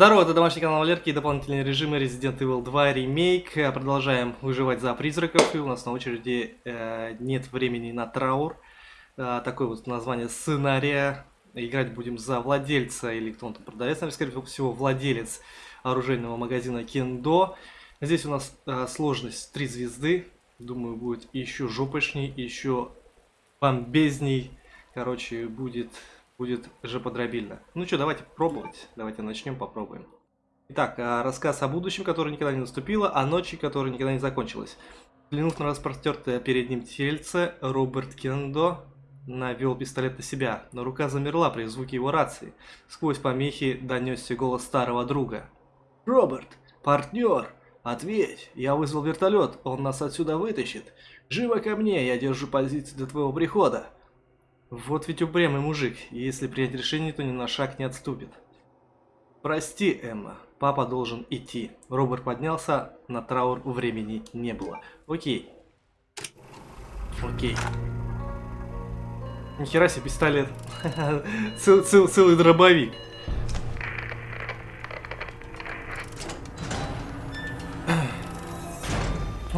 Здорово, это домашний канал Валерки и дополнительные режимы Resident Evil 2 ремейк. Продолжаем выживать за призраков, и у нас на очереди э, нет времени на траур. Э, такое вот название сценария. Играть будем за владельца, или кто он там продавец, наверное, скорее всего, владелец оружейного магазина Кендо. Здесь у нас э, сложность 3 звезды. Думаю, будет еще жопошней, еще бомбезней. Короче, будет будет же подробильно. Ну что, давайте пробовать. Давайте начнем, попробуем. Итак, а, рассказ о будущем, которое никогда не наступило, о ночи, которая никогда не закончилась. Взглянув на распростертое перед ним тельце, Роберт Кендо навел пистолет на себя, но рука замерла при звуке его рации. Сквозь помехи донесся голос старого друга. «Роберт, партнер, ответь, я вызвал вертолет, он нас отсюда вытащит. Живо ко мне, я держу позицию до твоего прихода». Вот ведь упрямый мужик, и если принять решение, то ни на шаг не отступит. Прости, Эмма, папа должен идти. Роберт поднялся, на траур времени не было. Окей. Окей. Нихера себе пистолет. Цел, цел, целый дробовик.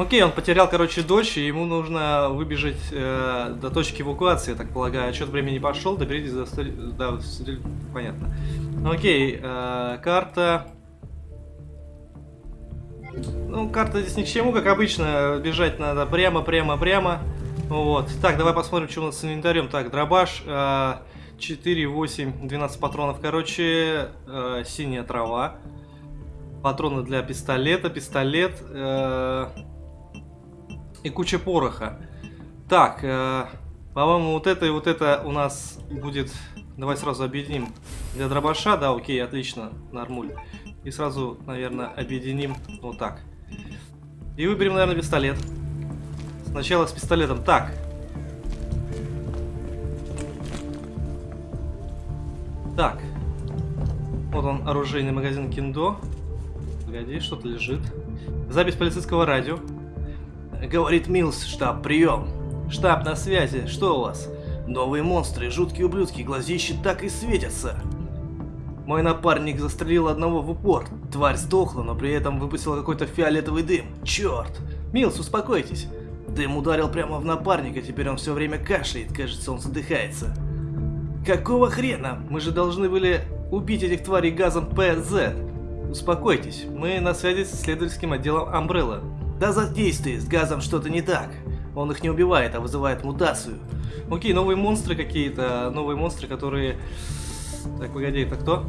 Окей, он потерял, короче, дочь, и ему нужно выбежать э, до точки эвакуации, я так полагаю. Отчет времени пошел, доберитесь до... Да, понятно. Окей, э, карта... Ну, карта здесь ни к чему, как обычно, бежать надо прямо, прямо, прямо. Вот. Так, давай посмотрим, что у нас с инвентарем. Так, дробаш, э, 4, 8, 12 патронов, короче, э, синяя трава. Патроны для пистолета, пистолет... Э, и куча пороха. Так, э, по-моему, вот это и вот это у нас будет... Давай сразу объединим. Для дробаша, да, окей, отлично, нормуль. И сразу, наверное, объединим вот так. И выберем, наверное, пистолет. Сначала с пистолетом. Так. Так. Вот он, оружейный магазин Киндо. Погоди, что-то лежит. Запись полицейского радио. Говорит Милс, штаб, прием. Штаб на связи, что у вас? Новые монстры, жуткие ублюдки, глазищи так и светятся. Мой напарник застрелил одного в упор. Тварь сдохла, но при этом выпустила какой-то фиолетовый дым. Черт! Милс, успокойтесь. Дым ударил прямо в напарника, теперь он все время кашляет, кажется, он задыхается. Какого хрена? Мы же должны были убить этих тварей газом ПЗ. Успокойтесь, мы на связи с исследовательским отделом Umbrella. Да задействуй, с газом что-то не так. Он их не убивает, а вызывает мутацию. Окей, новые монстры какие-то, новые монстры, которые... Так, погоди, это кто?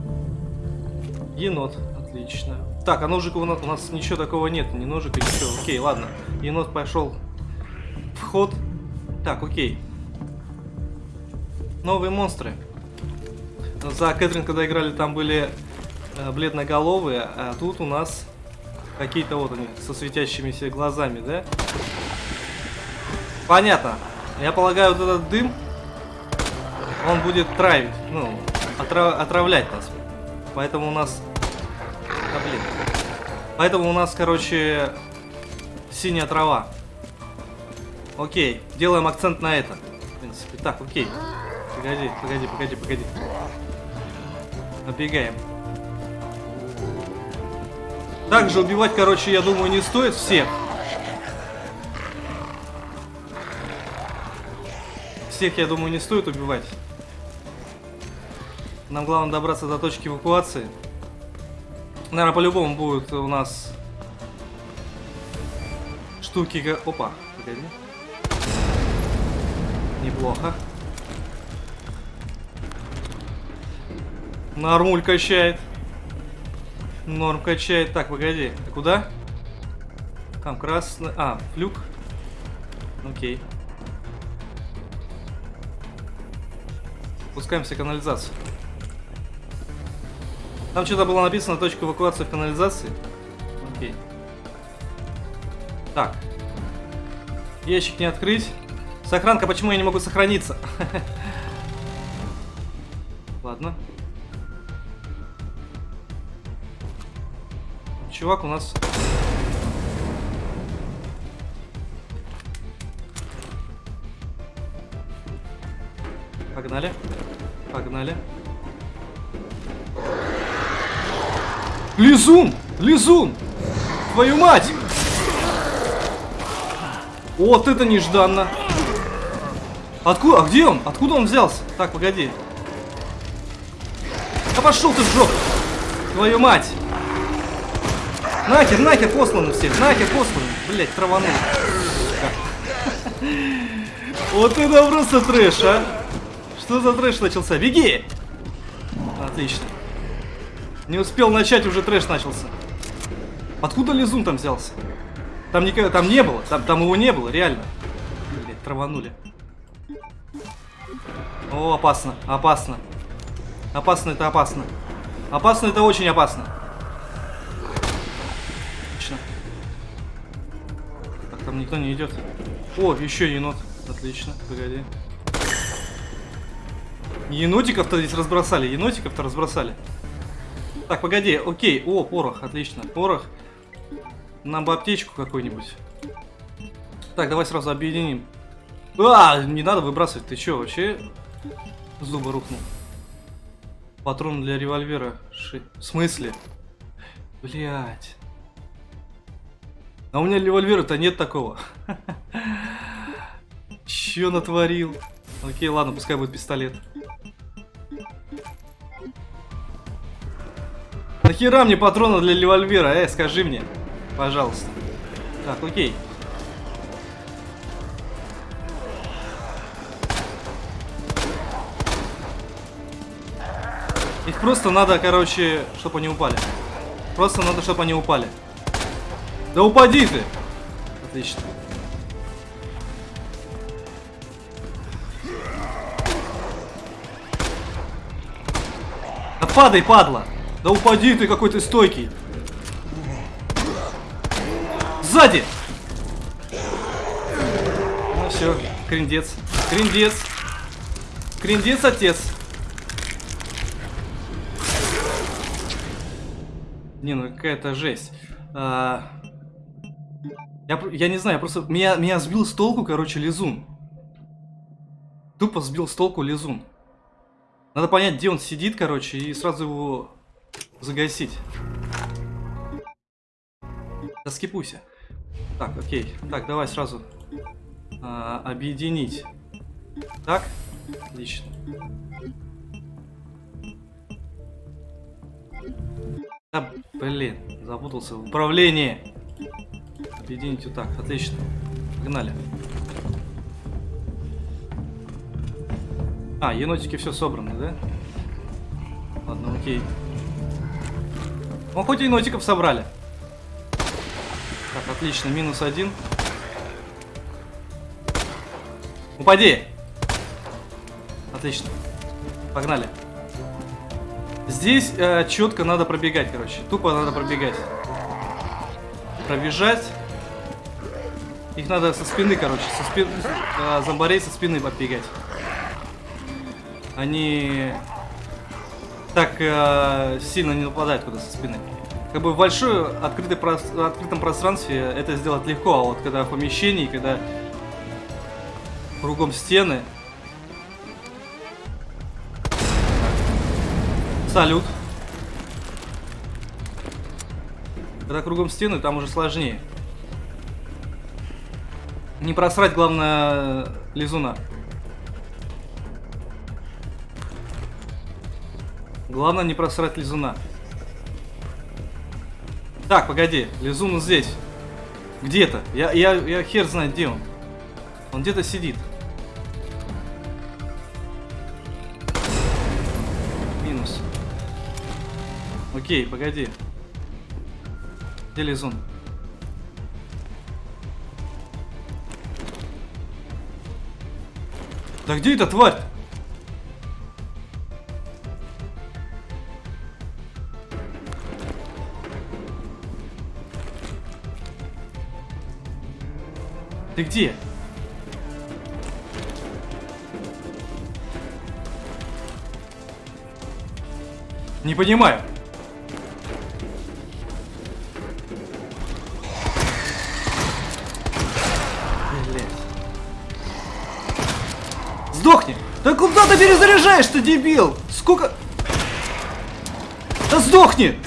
Енот, отлично. Так, а ножика у нас, у нас ничего такого нет, ни ножика, ничего. Окей, ладно. Енот пошел в ход. Так, окей. Новые монстры. За Кэтрин, когда играли, там были э, бледноголовые, а тут у нас Какие-то вот они со светящимися глазами, да? Понятно. Я полагаю, вот этот дым, он будет травить, ну, отрав отравлять нас. Поэтому у нас... Да, блин. Поэтому у нас, короче, синяя трава. Окей, делаем акцент на это. В принципе. Так, окей. Погоди, погоди, погоди, погоди. Оббегаем. Также убивать, короче, я думаю, не стоит всех. Всех, я думаю, не стоит убивать. Нам главное добраться до точки эвакуации. Наверное, по-любому будут у нас штуки... Опа, погоди. Неплохо. Нормуль качает. Норм качает. Так, погоди. А куда? Там красный... А, флюк. Окей. Пускаемся в канализацию. Там что-то было написано, точка эвакуации в канализации. Окей. Так. Ящик не открыть. Сохранка, почему я не могу сохраниться? Ладно. Чувак у нас... Погнали. Погнали. Лизун! Лизун! Твою мать! Вот это нежданно. Откуда? А где он? Откуда он взялся? Так, погоди. А пошел ты в жопу! Твою мать! Нахер, нахер посланы все! Нахер посланы! Блять, траванул. Вот это просто трэш, а! Что за трэш начался? Беги! Отлично. Не успел начать, уже трэш начался. Откуда лизун там взялся? Там никогда, там не было, там, там его не было, реально. Блять, траванули. О, опасно, опасно. Опасно это опасно. Опасно это очень опасно. Там никто не идет. О, еще енот. Отлично, погоди. Енотиков-то здесь разбросали, енотиков-то разбросали. Так, погоди, окей. О, порох, отлично. Порох. Нам бы аптечку какую-нибудь. Так, давай сразу объединим. А, не надо выбрасывать. Ты что, вообще зубы рухнул? Патрон для револьвера. Ши... В смысле? Блять. А у меня револьвера-то нет такого. Чё натворил? Окей, ладно, пускай будет пистолет. Нахера мне патроны для револьвера, э, скажи мне. Пожалуйста. Так, окей. Их просто надо, короче, чтобы они упали. Просто надо, чтобы они упали. Да упади ты! Отлично. Да падай, падла! Да упади ты, какой ты стойкий. Сзади! Ну все, криндец. Криндец. Криндец, отец. Не, ну какая-то жесть. А... Я, я не знаю, просто меня, меня сбил с толку, короче, лизун. Тупо сбил с толку лизун. Надо понять, где он сидит, короче, и сразу его загасить. Раскипуйся. Так, окей. Так, давай сразу а, объединить. Так, отлично. Да, блин, запутался в управлении. Объединить вот так, отлично. Погнали. А, енотики все собраны, да? Ладно, окей. Ну, хоть енотиков собрали. Так, отлично, минус один. Упади! Отлично. Погнали. Здесь э, четко надо пробегать, короче. Тупо надо пробегать. Пробежать. Их надо со спины, короче. Со спин... э, зомбарей со спины подбегать. Они так э, сильно не нападают куда со спины. Как бы в большой открытый про... открытом пространстве это сделать легко, а вот когда в помещении, когда кругом стены. Салют. Когда кругом стены, там уже сложнее. Не просрать, главное, лизуна. Главное не просрать лизуна. Так, погоди, лизун здесь. Где-то. Я, я, я хер знает, где он. Он где-то сидит. Минус. Окей, погоди. Где лизун? Да где эта тварь? Ты где? Не понимаю. знаешь, ты дебил! Сколько... Да сдохни!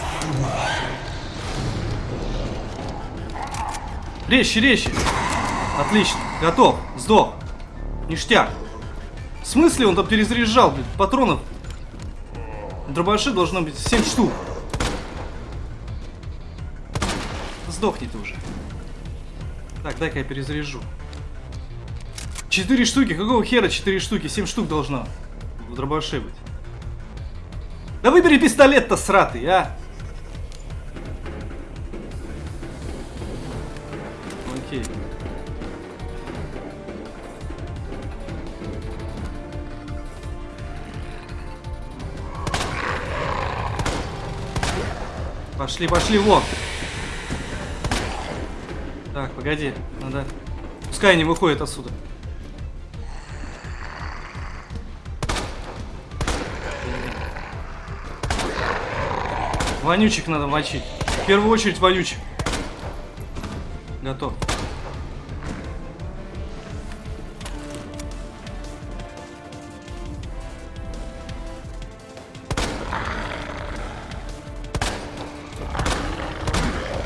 Речи речи. Отлично. Готов. Сдох. Ништяк. В смысле он там перезаряжал, блядь, патронов? Дробаши должно быть 7 штук. Сдохни ты уже. Так, дай-ка я перезаряжу. 4 штуки. Какого хера 4 штуки? 7 штук должно в дробаше быть. Да выбери пистолет-то сратый, а! Окей. Пошли, пошли, вон. Так, погоди, надо... Пускай не выходит отсюда. Вонючек надо мочить. В первую очередь вонючек. Готов.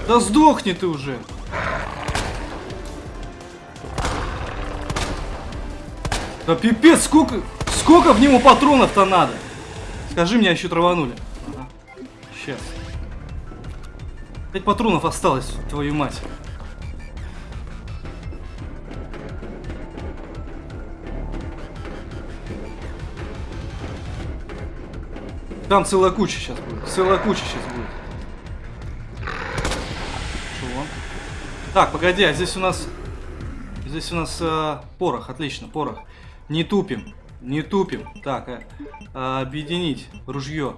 Да сдохни ты уже. Да пипец, сколько, сколько в нему патронов-то надо? Скажи мне, еще траванули. Сейчас. Пять патронов осталось, твою мать. Там целая куча сейчас будет. Целая куча сейчас будет. Чего? Так, погоди, а здесь у нас... Здесь у нас э, порох, отлично, порох. Не тупим, не тупим. Так, э, э, объединить ружье.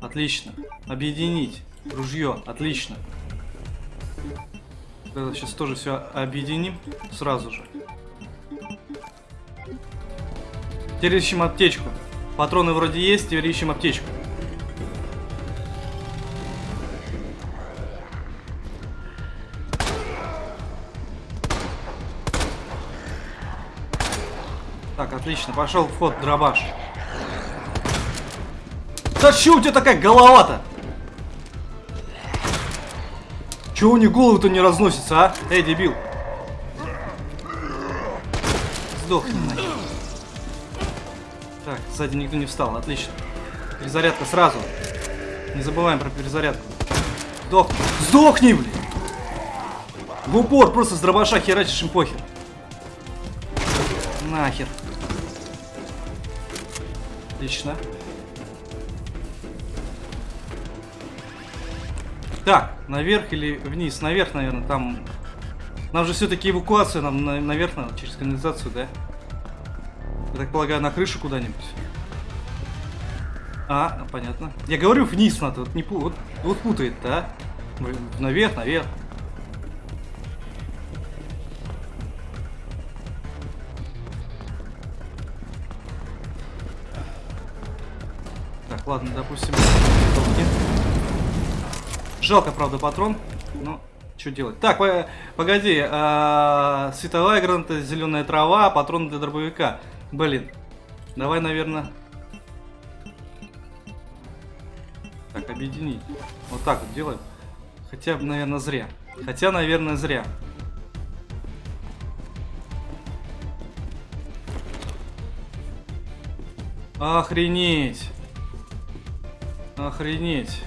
Отлично. Объединить ружье. Отлично. Сейчас тоже все объединим сразу же. Теперь ищем аптечку. Патроны вроде есть, теперь ищем аптечку. Так, отлично. Пошел вход, дробаш. Да что у тебя такая голова-то? Чего у них головы-то не разносится, а? Эй, дебил. Сдохни нахер. Так, сзади никто не встал, отлично. Перезарядка сразу. Не забываем про перезарядку. Сдохни. Сдохни, блин! В упор, просто с дробаша херачишь им похер. Нахер. Отлично. Так, наверх или вниз? Наверх, наверное, там... Нам же все-таки эвакуация, нам на наверх надо, через канализацию, да? Я так полагаю, на крышу куда-нибудь. А, понятно. Я говорю, вниз надо, вот, не, вот, вот путает-то, а? Наверх, наверх. Так, ладно, допустим, Жалко, правда, патрон. Ну, что делать? Так, погоди. А, световая граната, зеленая трава, патрон для дробовика. Блин. Давай, наверное... Так, объединить. Вот так вот делаем. Хотя, наверное, зря. Хотя, наверное, зря. Охренеть. Охренеть.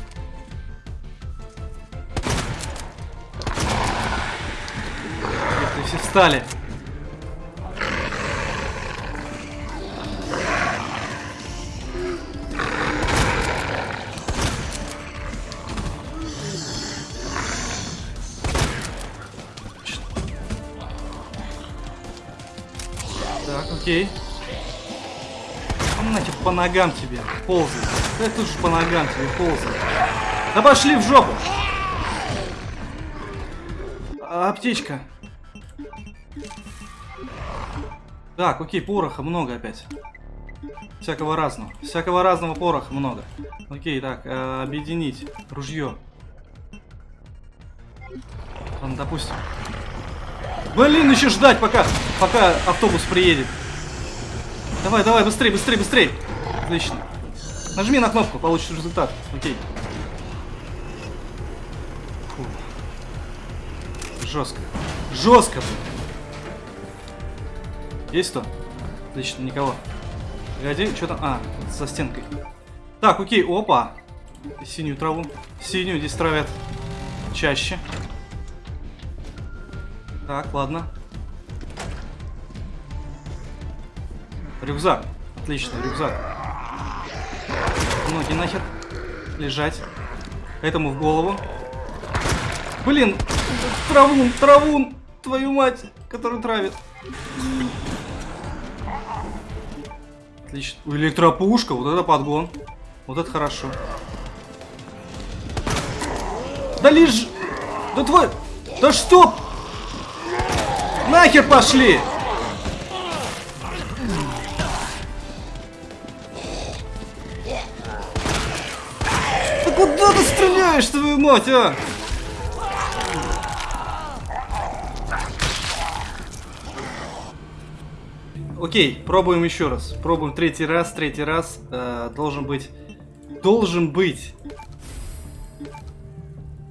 Все встали. Так, окей. Нахер по ногам тебе ползай. Да тут по ногам тебе ползай. Да пошли в жопу! А, аптечка. Так, окей, пороха много опять. Всякого разного. Всякого разного пороха много. Окей, так, э, объединить ружье. Ладно, допустим. Блин, еще ждать, пока, пока автобус приедет. Давай, давай, быстрее, быстрее, быстрее. Отлично. Нажми на кнопку, получишь результат. Окей. Фу. Жестко. Жестко. Есть кто? Отлично, никого. Погоди, что там? А, за стенкой. Так, окей, опа. Синюю траву. Синюю здесь травят чаще. Так, ладно. Рюкзак. Отлично, рюкзак. Ноги нахер. Лежать. Этому в голову. Блин, травун, травун, твою мать, который травит. Отлично. Электропушка, вот это подгон. Вот это хорошо. Да лишь... Да твой... Да что? Нахер пошли! Да куда ты стреляешь, твою мать, а? Окей, пробуем еще раз. Пробуем третий раз, третий раз. Э, должен быть... Должен быть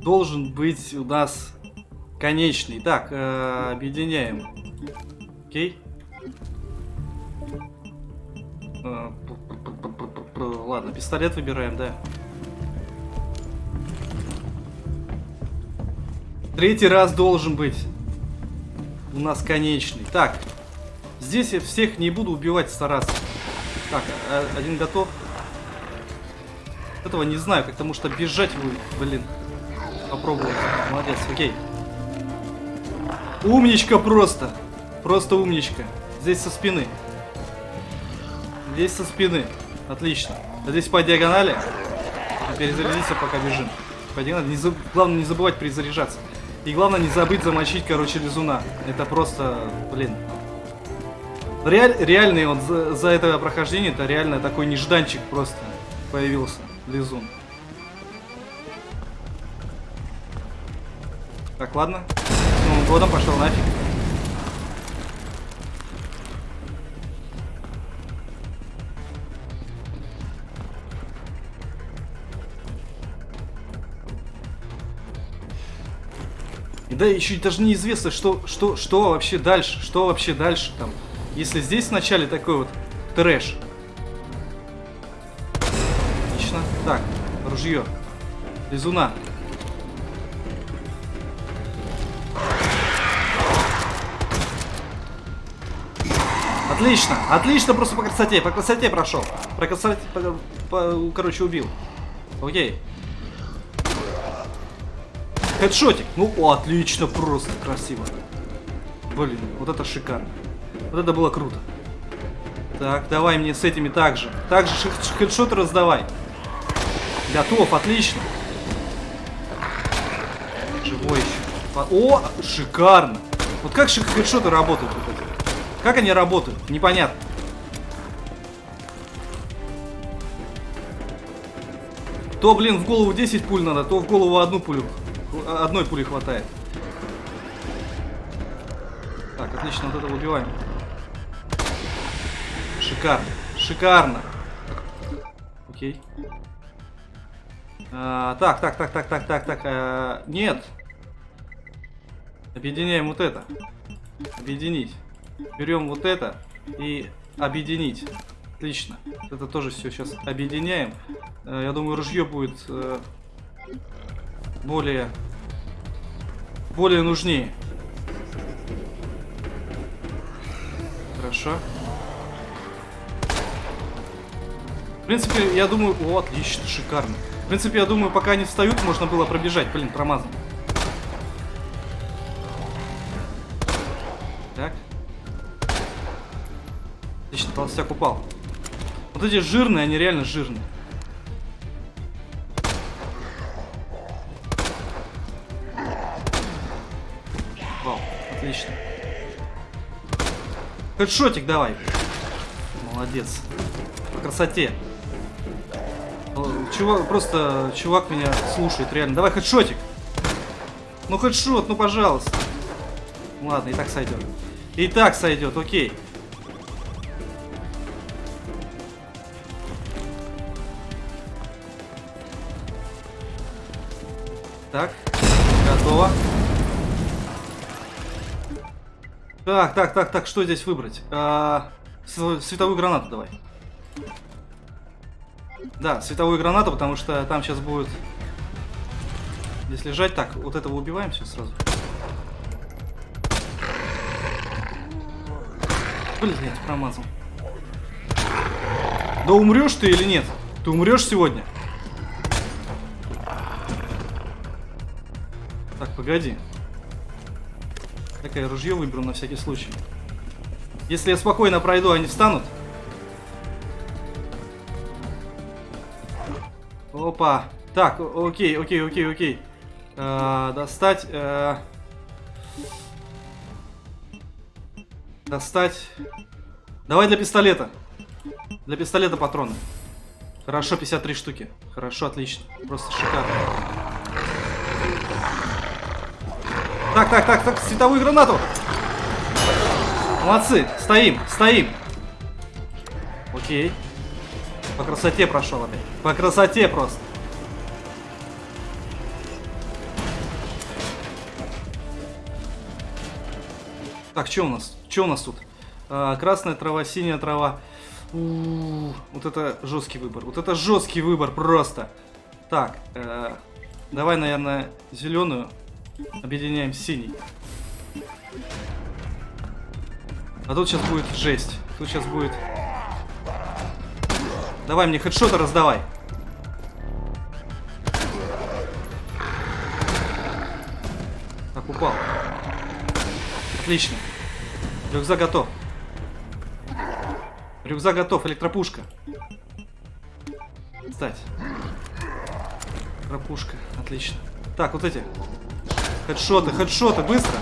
должен быть у нас конечный. Так, э, объединяем. Окей. Э, ладно, пистолет выбираем, да. Третий раз должен быть у нас конечный. Так, здесь я всех не буду убивать, стараться. Так, э, один готов. Этого не знаю, потому что бежать будет, блин попробовать. Молодец, окей. Умничка просто. Просто умничка. Здесь со спины. Здесь со спины. Отлично. А здесь по диагонали. Перезарядиться, пока бежим. По диагонали. Не заб... Главное не забывать перезаряжаться. И главное не забыть замочить, короче, лизуна. Это просто, блин. Реаль... Реальный он за, за это прохождение, это реально такой нежданчик просто появился. Лизун. Так, ладно. С Новым годом пошел нафиг. И да, еще даже неизвестно, что, что, что вообще дальше, что вообще дальше там. Если здесь вначале такой вот трэш. Отлично. Так, ружье. Лизуна. Отлично, отлично, просто по красоте, по красоте прошел. По красоте, по, по, короче, убил. Окей. Хедшотик. Ну, о, отлично, просто красиво. Блин, вот это шикарно. Вот это было круто. Так, давай мне с этими также. Также хедшоты раздавай. Готов, отлично. Живой еще. О, шикарно. Вот как хедшоты работают вот эти? Как они работают? Непонятно. То, блин, в голову 10 пуль надо, то в голову одну пулю. Одной пули хватает. Так, отлично, вот это убиваем. Шикарно. Шикарно. Окей. А, так, так, так, так, так, так, так. А, нет. Объединяем вот это. Объединить. Берем вот это и объединить. Отлично. Это тоже все сейчас объединяем. Э, я думаю, ружье будет э, более, более нужнее. Хорошо. В принципе, я думаю... О, отлично, шикарно. В принципе, я думаю, пока они встают, можно было пробежать. Блин, промазан. толстяк упал. Вот эти жирные, они реально жирные. Вау, отлично. Хедшотик давай. Молодец. По красоте. Чувак, просто чувак меня слушает, реально. Давай хедшотик. Ну хедшот, ну пожалуйста. Ладно, и так сойдет. И так сойдет, окей. Так, готово. Так, так, так, так, что здесь выбрать? А, световую гранату давай. Да, световую гранату, потому что там сейчас будет... Здесь лежать. Так, вот этого убиваем сейчас сразу. Блин, промазал. Да умрешь ты или нет? Ты умрешь сегодня? Так, погоди. Такое ружье выберу на всякий случай. Если я спокойно пройду, они встанут? Опа. Так, окей, окей, окей, окей. А, достать. А... Достать. Давай для пистолета. Для пистолета патроны. Хорошо, 53 штуки. Хорошо, отлично. Просто шикарно. Так, так, так, так, световую гранату. Молодцы, стоим, стоим. Окей. По красоте прошел опять. По красоте просто. Так, что у нас? Что у нас тут? А, красная трава, синяя трава. У -у -у, вот это жесткий выбор. Вот это жесткий выбор просто. Так, э, давай, наверное, зеленую объединяем с синей. А тут сейчас будет жесть. Тут сейчас будет... Давай мне хедшоты раздавай. Так, упал. Отлично. Рюкзак готов. Рюкзак готов, электропушка. Кстати. Электропушка, отлично. Так, вот эти. Хедшоты, хедшоты, быстро.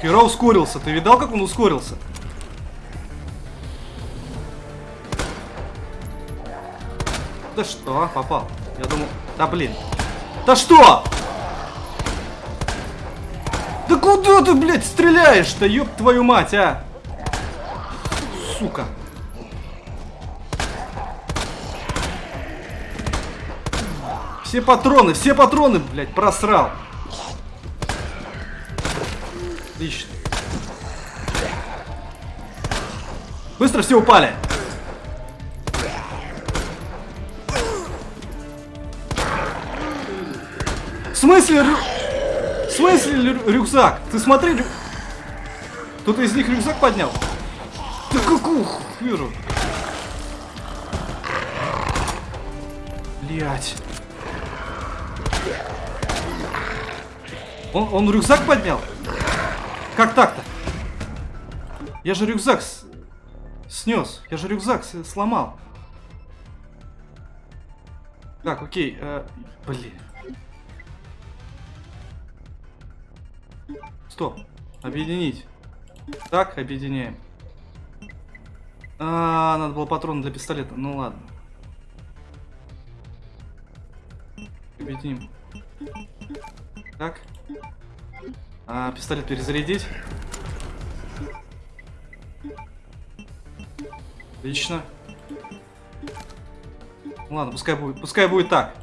Хера ускорился. Ты видал, как он ускорился? Да что? Попал. Я думал... Да блин. Да что? Да куда ты, блядь, стреляешь-то, ёб твою мать, а? Сука. Все патроны, все патроны, блядь, просрал. Отлично. Быстро все упали. Смысле? Рю... В смысле рю... рюкзак? Ты смотри, рю... кто-то из них рюкзак поднял? Да какую херу? Блять. Он, он рюкзак поднял? Как так-то? Я же рюкзак с... снес. Я же рюкзак сломал. Так, окей. Э, блин. Стоп. Объединить. Так, объединяем. А, надо было патроны для пистолета. Ну ладно. Объединим. Так. А, пистолет перезарядить. Отлично. Ладно, пускай будет, пускай будет так.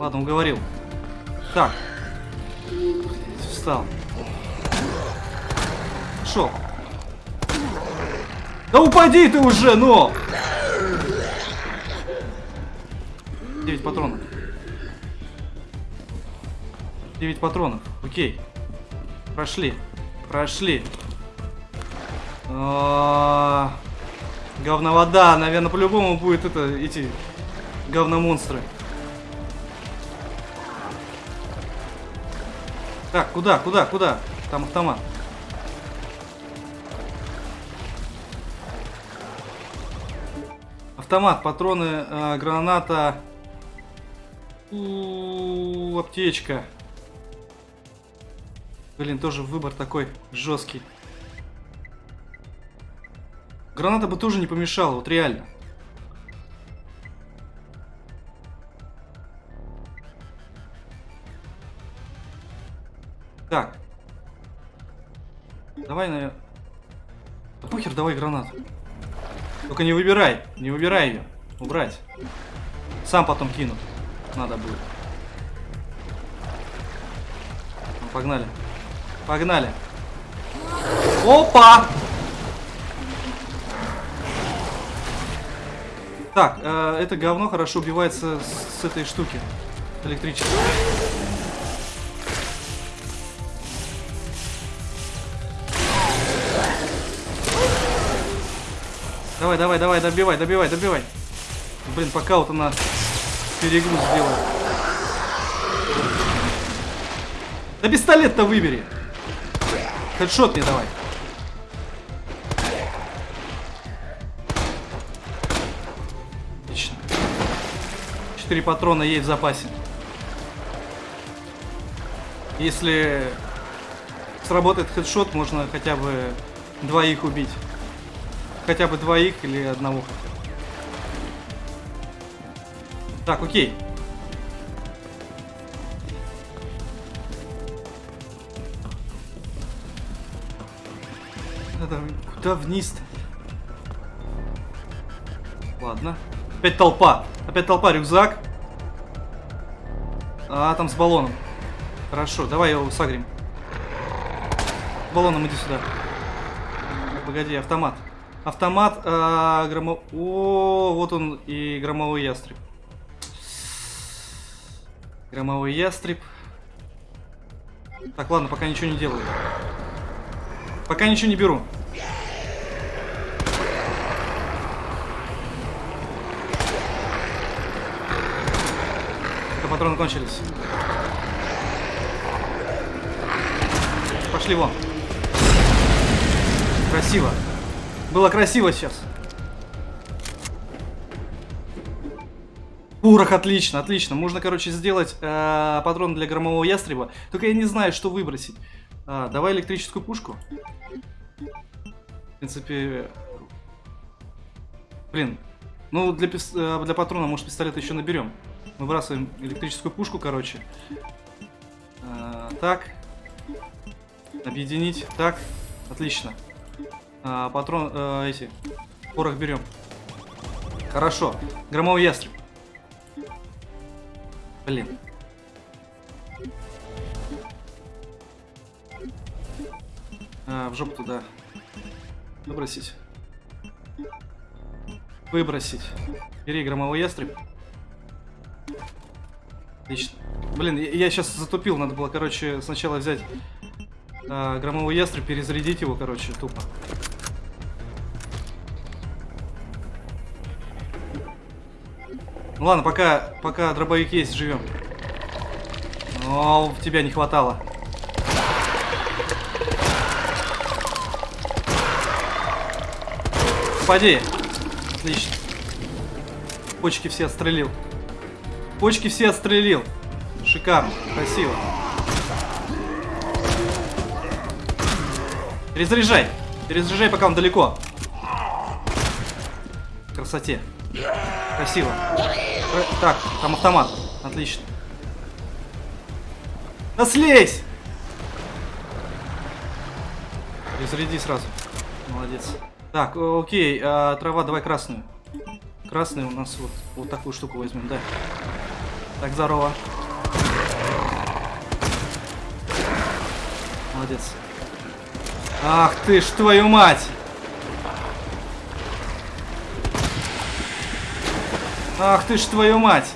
Ладно, уговорил. Так. Встал. Шел. Да упади ты уже, но! 9 патронов. 9 патронов. Окей. Прошли. Прошли. А Говновода. Наверное, по-любому будет это, эти говномонстры. Так, куда, куда, куда? Там автомат. Автомат, патроны, э, граната. У -у -у, аптечка. Блин, тоже выбор такой жесткий. Граната бы тоже не помешала, вот реально. Так. Давай, наверное... Похер, давай гранату. Только не выбирай, не выбирай ее. Убрать. Сам потом кину. Надо будет. Ну, погнали. Погнали. Опа! Так, э, это говно хорошо убивается с, с этой штуки. Электрической. Давай, давай, давай, добивай, добивай, добивай. Блин, пока вот она перегруз сделает. Да пистолет-то выбери. Хедшот мне давай. Отлично. Четыре патрона есть в запасе. Если сработает хедшот, можно хотя бы двоих убить. Хотя бы двоих или одного Так, окей. Надо куда вниз-то? Ладно. Опять толпа. Опять толпа, рюкзак. А, там с баллоном. Хорошо, давай его сагрим. Баллоном иди сюда. Погоди, автомат. Автомат э, громо... О, вот он и громовой ястреб. Громовой ястреб. Так, ладно, пока ничего не делаю. Пока ничего не беру. Это патроны кончились. Пошли вон. Красиво. Было красиво сейчас. Урок, отлично, отлично. Можно, короче, сделать э, патрон для громового ястреба. Только я не знаю, что выбросить. А, давай электрическую пушку. В принципе... Блин. Ну, для. Э, для патрона, может, пистолет еще наберем. Выбрасываем электрическую пушку, короче. А, так. Объединить. Так. Отлично. А, патрон, э, эти, порох берем. Хорошо. Громовый ястреб. Блин. А, в жопу туда. Выбросить. Выбросить. Бери громовой ястреб. Отлично. Блин, я, я сейчас затупил. Надо было, короче, сначала взять а, громовый ястреб, перезарядить его, короче, тупо. Ну ладно, пока, пока дробовик есть, живем. О, тебя не хватало. Попади. Отлично. Почки все отстрелил. Почки все отстрелил. Шикарно, красиво. Перезаряжай. Перезаряжай, пока он далеко. Красоте. Красиво. Так, там автомат. Отлично. Да слезь! Перезаряди сразу. Молодец. Так, окей, а, трава, давай красную. Красную у нас вот, вот такую штуку возьмем, да. Так, здорово. Молодец. Ах ты ж твою мать! Ах ты ж твою мать!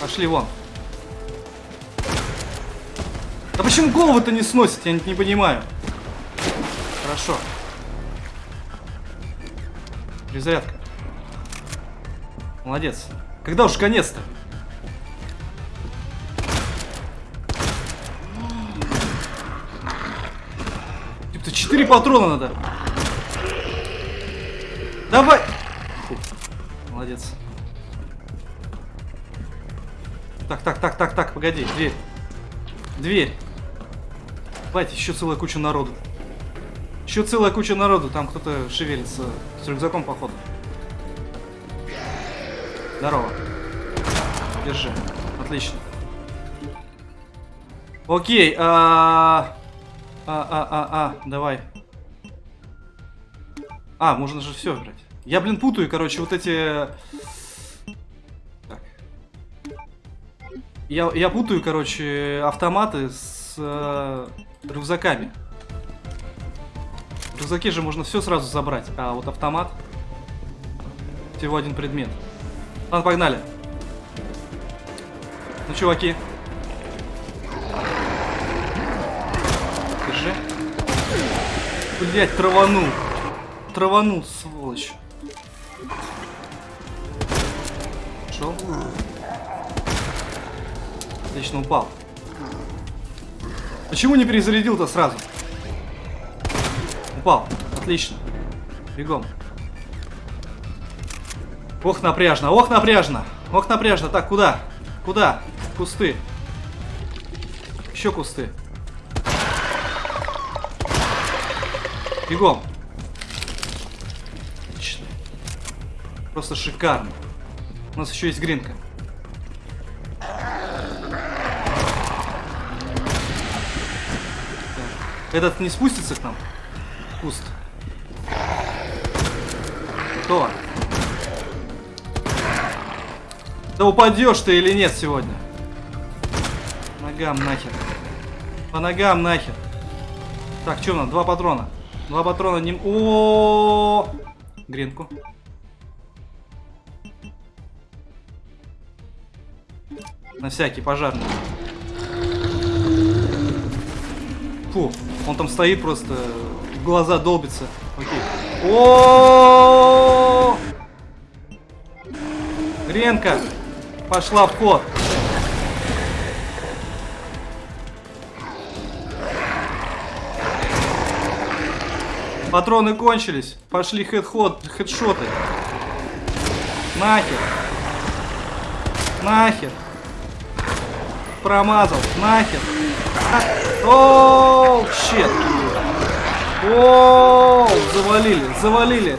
Пошли вон. Да почему голову-то не сносит? Я не, понимаю. Хорошо. Перезарядка. Молодец. Когда уж конец-то? Типа четыре патрона надо. Давай! Фу. Молодец. Так, так, так, так, так, погоди, дверь. Дверь. Бать, еще целая куча народу. Еще целая куча народу. Там кто-то шевелится с рюкзаком, походу. Здорово. Держи. Отлично. Окей. А, а, а, а, а, давай. А, можно же все брать. Я, блин, путаю, короче, вот эти... Так. Я, я путаю, короче, автоматы с э, рюкзаками. В рюкзаке же можно все сразу забрать, а вот автомат всего один предмет. Ладно, погнали. Ну, чуваки. Держи. Блять, траванул. Траванул, сволочь. Шел. Отлично, упал. Почему не перезарядил-то сразу? Упал. Отлично. Бегом. Ох, напряжно, ох, напряжно. Ох, напряжно. Так, куда? Куда? Кусты. Еще кусты. Бегом. Просто шикарно. У нас еще есть гринка. Этот не спустится к нам? Куст. Кто? Да упадешь ты или нет сегодня? Ногам нахер. По ногам нахер. Так, что у нас? Два патрона. Два патрона не... О, -о, -о, -о! Гринку. На всякий пожарный. Фу, он там стоит просто, глаза долбится. Окей. -о! Гренка пошла в ход. Патроны кончились. Пошли хедход, хедшоты. Нахер. Нахер. Промазал. Нахер. Оу, щет. Оу, завалили, завалили.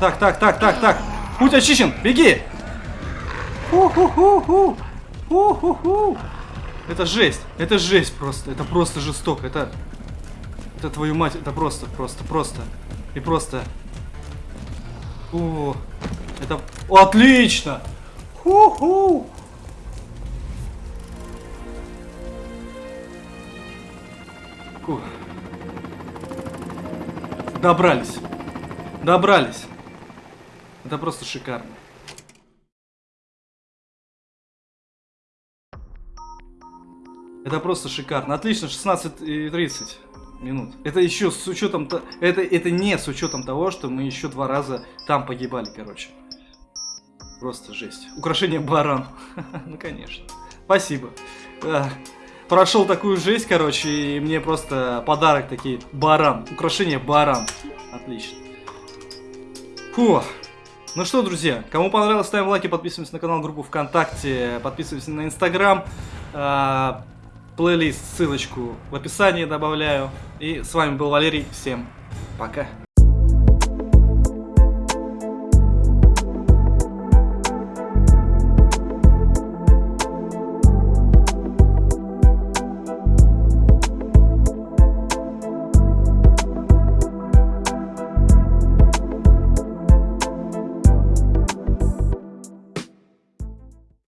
Так, так, так, так, так. Путь очищен, беги. Ху-ху-ху-ху. Ху-ху-ху. Это жесть. Это жесть просто. Это просто жестоко. Это... Это твою мать. Это просто, просто, просто. И просто... О, это... О, отлично! Ху-ху! Добрались. Добрались. Это просто шикарно. Это просто шикарно. Отлично, 16.30 минут. Это еще с учетом... Это, это не с учетом того, что мы еще два раза там погибали, короче. Просто жесть. Украшение баран. ну, конечно. Спасибо. Прошел такую жесть, короче, и мне просто подарок такие. Баран. Украшение баран. Отлично. Фу. Ну что, друзья, кому понравилось, ставим лайки, подписываемся на канал, группу ВКонтакте, подписываемся на Инстаграм. А, плейлист, ссылочку в описании добавляю. И с вами был Валерий. Всем пока.